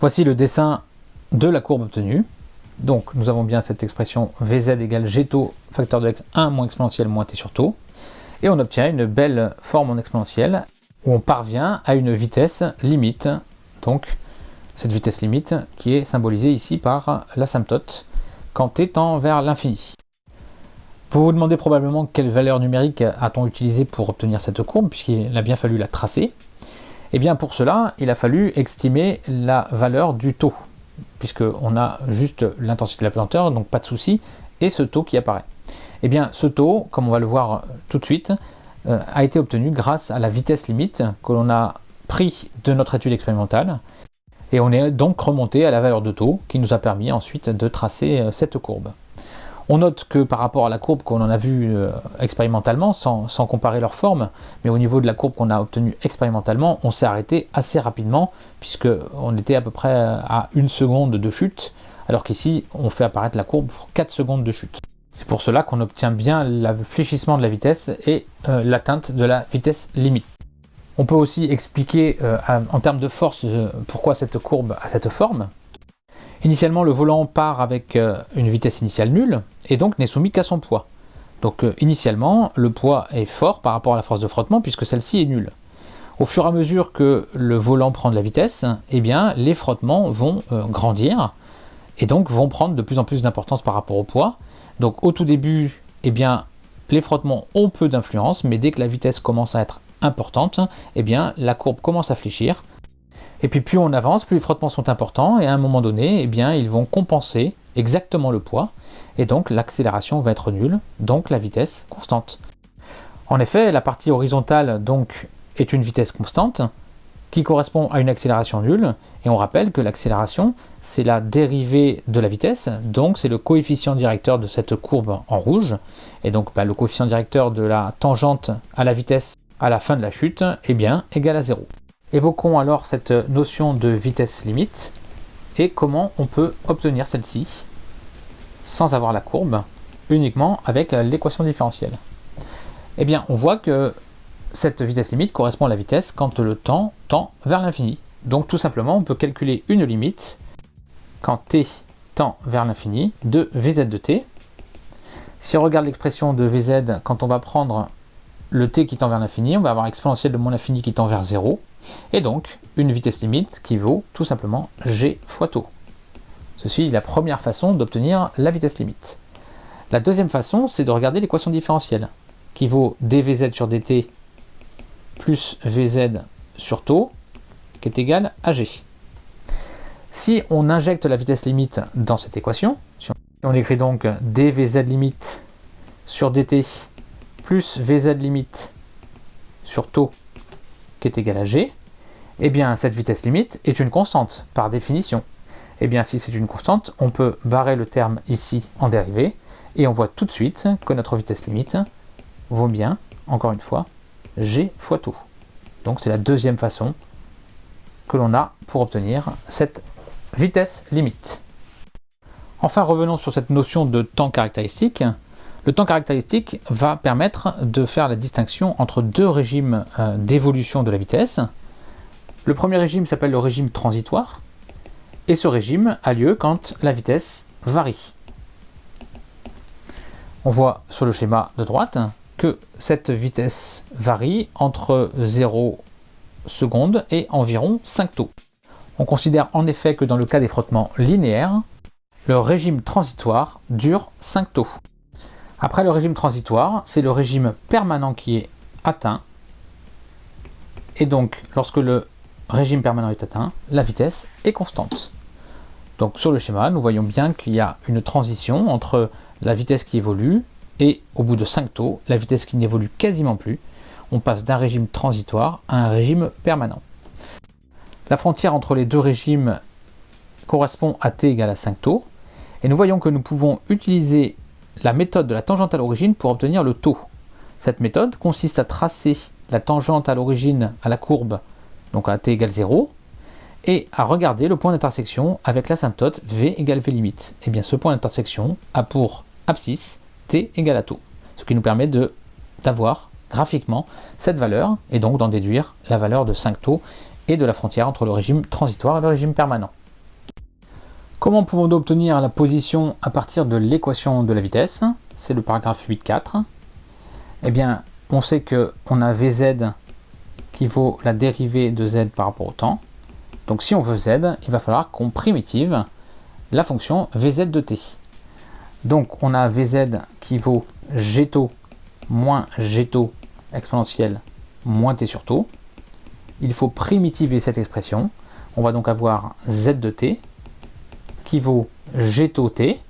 Voici le dessin de la courbe obtenue. Donc nous avons bien cette expression Vz égale G taux facteur de x 1 moins exponentielle moins t sur taux. Et on obtient une belle forme en exponentielle où on parvient à une vitesse limite. Donc cette vitesse limite qui est symbolisée ici par l'asymptote quand t tend vers l'infini. Vous vous demandez probablement quelle valeur numérique a-t-on utilisé pour obtenir cette courbe, puisqu'il a bien fallu la tracer. Eh bien pour cela, il a fallu estimer la valeur du taux, puisqu'on a juste l'intensité de la pesanteur, donc pas de souci, et ce taux qui apparaît. Eh bien ce taux, comme on va le voir tout de suite, euh, a été obtenu grâce à la vitesse limite que l'on a pris de notre étude expérimentale, et on est donc remonté à la valeur de taux qui nous a permis ensuite de tracer euh, cette courbe. On note que par rapport à la courbe qu'on en a vue euh, expérimentalement, sans, comparer leur forme, mais au niveau de la courbe qu'on a obtenue expérimentalement, on s'est arrêté assez rapidement, puisqu'on était à peu près à une seconde de chute, alors qu'ici, on fait apparaître la courbe pour 4 secondes de chute. C'est pour cela qu'on obtient bien le fléchissement de la vitesse et euh, l'atteinte de la vitesse limite. On peut aussi expliquer euh, en termes de force pourquoi cette courbe a cette forme. Initialement, le volant part avec une vitesse initiale nulle et donc n'est soumis qu'à son poids. Donc euh, initialement, le poids est fort par rapport à la force de frottement puisque celle-ci est nulle. Au fur et à mesure que le volant prend de la vitesse, eh bien, les frottements vont euh, grandir et donc vont prendre de plus en plus d'importance par rapport au poids. Donc au tout début, eh bien, les frottements ont peu d'influence, mais dès que la vitesse commence à être importante, eh bien, la courbe commence à fléchir et puis plus on avance, plus les frottements sont importants, et à un moment donné, eh bien, ils vont compenser exactement le poids, et donc l'accélération va être nulle, donc la vitesse constante. En effet, la partie horizontale donc est une vitesse constante, qui correspond à une accélération nulle, et on rappelle que l'accélération, c'est la dérivée de la vitesse, donc c'est le coefficient directeur de cette courbe en rouge, et donc bah, le coefficient directeur de la tangente à la vitesse à la fin de la chute, est bien égal à 0. Évoquons alors cette notion de vitesse limite et comment on peut obtenir celle-ci sans avoir la courbe, uniquement avec l'équation différentielle. Eh bien, on voit que cette vitesse limite correspond à la vitesse quand le temps tend vers l'infini. Donc tout simplement, on peut calculer une limite quand t tend vers l'infini de vz de t. Si on regarde l'expression de vz, quand on va prendre le t qui tend vers l'infini, on va avoir exponentielle de moins l'infini qui tend vers 0 et donc une vitesse limite qui vaut tout simplement g fois taux. Ceci est la première façon d'obtenir la vitesse limite. La deuxième façon, c'est de regarder l'équation différentielle, qui vaut dvz sur dt plus vz sur taux, qui est égal à g. Si on injecte la vitesse limite dans cette équation, si on écrit donc dvz limite sur dt plus vz limite sur taux qui est égal à g, eh bien cette vitesse limite est une constante par définition. Eh bien si c'est une constante, on peut barrer le terme ici en dérivée, et on voit tout de suite que notre vitesse limite vaut bien, encore une fois, g fois tout. Donc c'est la deuxième façon que l'on a pour obtenir cette vitesse limite. Enfin revenons sur cette notion de temps caractéristique. Le temps caractéristique va permettre de faire la distinction entre deux régimes euh, d'évolution de la vitesse. Le premier régime s'appelle le régime transitoire, et ce régime a lieu quand la vitesse varie. On voit sur le schéma de droite que cette vitesse varie entre 0 secondes et environ 5 taux. On considère en effet que dans le cas des frottements linéaires, le régime transitoire dure 5 taux. Après le régime transitoire, c'est le régime permanent qui est atteint. Et donc, lorsque le régime permanent est atteint, la vitesse est constante. Donc sur le schéma, nous voyons bien qu'il y a une transition entre la vitesse qui évolue et au bout de 5 taux, la vitesse qui n'évolue quasiment plus. On passe d'un régime transitoire à un régime permanent. La frontière entre les deux régimes correspond à t égale à 5 taux. Et nous voyons que nous pouvons utiliser la méthode de la tangente à l'origine pour obtenir le taux. Cette méthode consiste à tracer la tangente à l'origine à la courbe, donc à t égale 0, et à regarder le point d'intersection avec l'asymptote v égale v limite. Et eh bien ce point d'intersection a pour abscisse t égale à taux, ce qui nous permet d'avoir graphiquement cette valeur, et donc d'en déduire la valeur de 5 taux et de la frontière entre le régime transitoire et le régime permanent. Comment pouvons-nous obtenir la position à partir de l'équation de la vitesse? C'est le paragraphe 8.4. Eh bien, on sait qu'on a Vz qui vaut la dérivée de z par rapport au temps. Donc si on veut z, il va falloir qu'on primitive la fonction Vz de t. Donc on a Vz qui vaut g taux moins g taux exponentielle moins t sur taux. Il faut primitiver cette expression. On va donc avoir z de t qui vaut g taux t.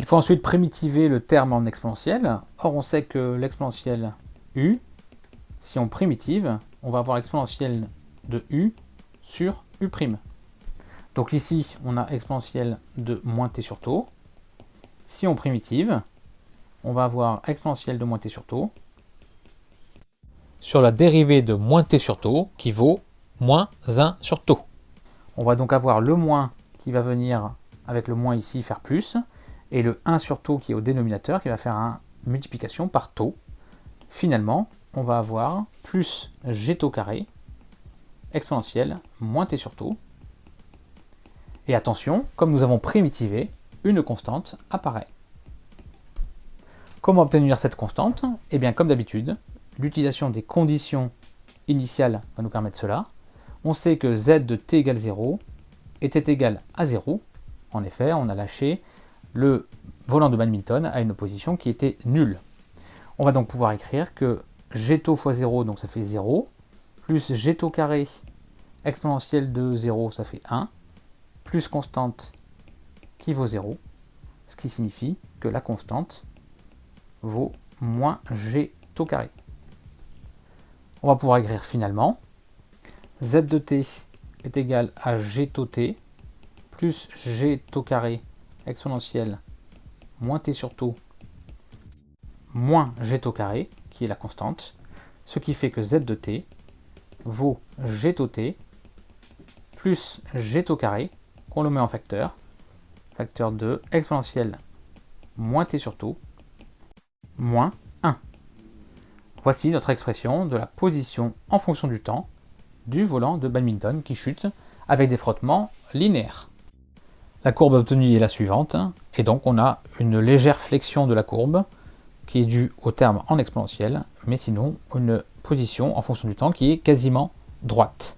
Il faut ensuite primitiver le terme en exponentielle. Or on sait que l'exponentielle u, si on primitive, on va avoir exponentielle de u sur u'. Donc ici, on a exponentielle de moins t sur taux. Si on primitive, on va avoir exponentielle de moins t sur taux sur la dérivée de moins t sur taux qui vaut moins 1 sur taux. On va donc avoir le moins qui va venir avec le moins ici faire plus, et le 1 sur taux qui est au dénominateur qui va faire une multiplication par taux. Finalement, on va avoir plus g taux carré exponentielle moins t sur taux. Et attention, comme nous avons primitivé, une constante apparaît. Comment obtenir cette constante? Eh bien, comme d'habitude, l'utilisation des conditions initiales va nous permettre cela. On sait que z de t égale 0 était égal à 0. En effet, on a lâché le volant de badminton à une position qui était nulle. On va donc pouvoir écrire que g taux fois 0, donc ça fait 0, plus g taux carré exponentielle de 0, ça fait 1, plus constante qui vaut 0, ce qui signifie que la constante vaut moins g taux carré on va pouvoir écrire finalement z de t est égal à g taux t plus g taux carré exponentielle moins t sur taux moins g taux carré, qui est la constante, ce qui fait que z de t vaut g taux t plus g taux carré, qu'on le met en facteur, facteur de exponentielle moins t sur taux, moins Voici notre expression de la position en fonction du temps du volant de badminton qui chute avec des frottements linéaires. La courbe obtenue est la suivante, et donc on a une légère flexion de la courbe qui est due au terme en exponentielle, mais sinon une position en fonction du temps qui est quasiment droite.